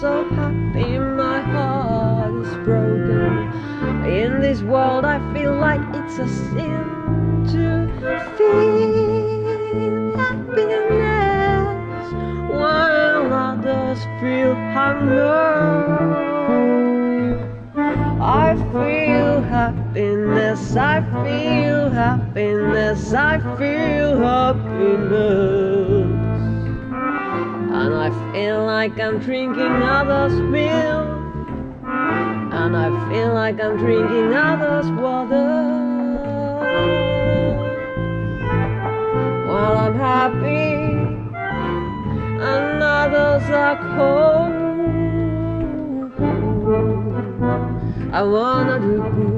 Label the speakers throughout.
Speaker 1: so happy my heart is broken. In this world I feel like it's a sin to feel happiness While others feel hunger happiness, I feel happiness, I feel happiness. And I feel like I'm drinking others' milk And I feel like I'm drinking others' water. While I'm happy And others are cold I wanna do good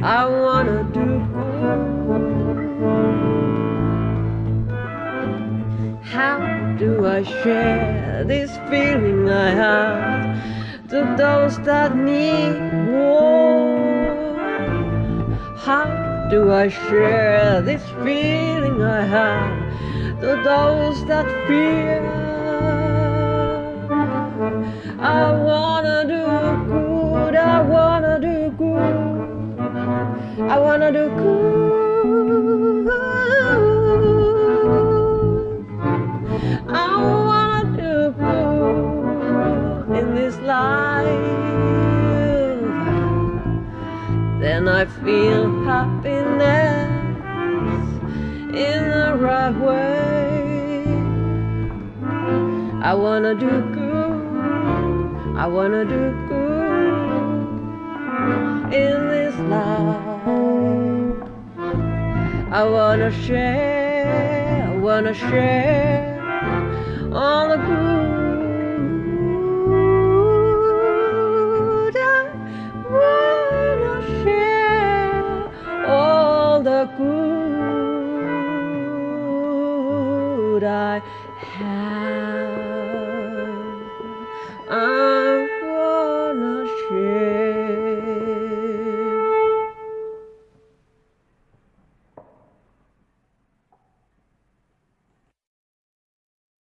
Speaker 1: I wanna do How do I share this feeling I have to those that need more? How do I share this feeling I have to those that fear? I wanna I feel happiness in the right way. I wanna do good, I wanna do good in this life. I wanna share, I wanna share all the good. I have.